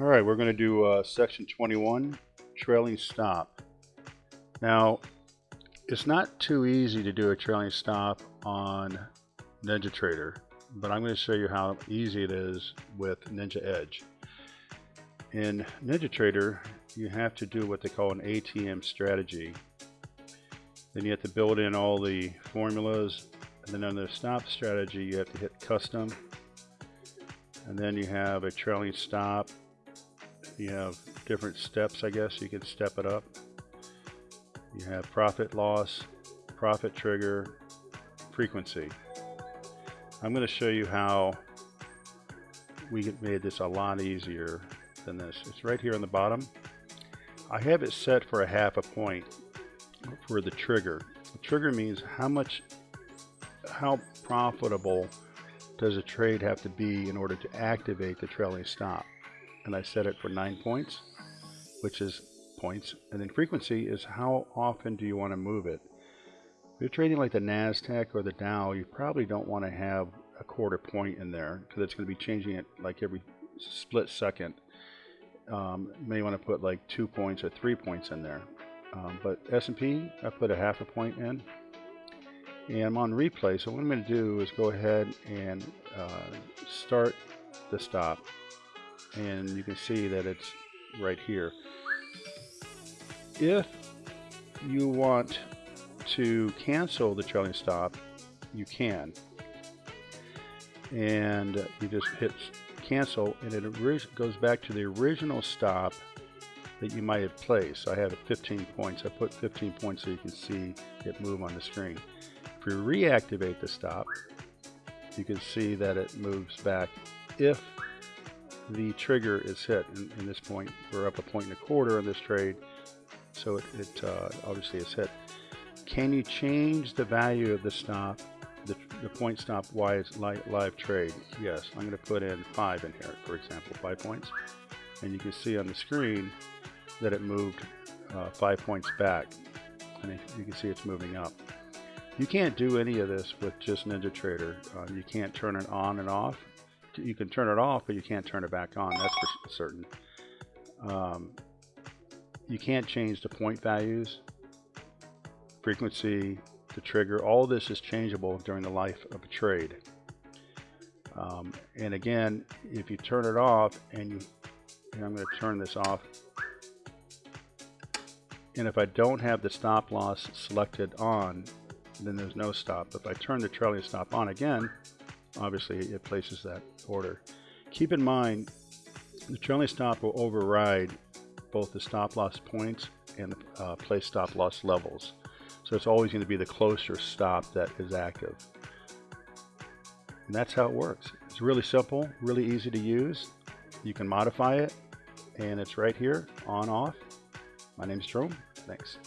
All right, we're going to do uh, section 21, trailing stop. Now, it's not too easy to do a trailing stop on NinjaTrader, but I'm going to show you how easy it is with Ninja Edge. In NinjaTrader, you have to do what they call an ATM strategy. Then you have to build in all the formulas, and then under the stop strategy, you have to hit custom, and then you have a trailing stop. You have different steps, I guess. You can step it up. You have profit loss, profit trigger, frequency. I'm going to show you how we made this a lot easier than this. It's right here on the bottom. I have it set for a half a point for the trigger. The trigger means how much, how profitable does a trade have to be in order to activate the trailing stop? And I set it for nine points, which is points. And then frequency is how often do you want to move it? If you're trading like the NASDAQ or the Dow, you probably don't want to have a quarter point in there because it's going to be changing it like every split second. Um, you may want to put like two points or three points in there. Um, but S&P, I put a half a point in. And I'm on replay, so what I'm going to do is go ahead and uh, start the stop. And you can see that it's right here. If you want to cancel the trailing stop, you can. And you just hit cancel and it goes back to the original stop that you might have placed. I have 15 points. I put 15 points so you can see it move on the screen. If we reactivate the stop, you can see that it moves back if the trigger is hit. In, in this point, we're up a point and a quarter in this trade, so it, it uh, obviously is hit. Can you change the value of the stop, the, the point stop wise live, live trade? Yes, I'm going to put in five in here, for example, five points. And you can see on the screen that it moved uh, five points back. And you can see it's moving up. You can't do any of this with just NinjaTrader. Uh, you can't turn it on and off. You can turn it off, but you can't turn it back on. That's for certain. Um, you can't change the point values frequency, the trigger, all this is changeable during the life of a trade. Um, and again, if you turn it off and you, and I'm going to turn this off, and if I don't have the stop loss selected on, then there's no stop. If I turn the trailing stop on again, obviously it places that order. Keep in mind, the trailing stop will override both the stop loss points and the uh, place stop loss levels. So it's always going to be the closer stop that is active. And that's how it works. It's really simple, really easy to use. You can modify it, and it's right here, on, off. My name is Jerome. Thanks.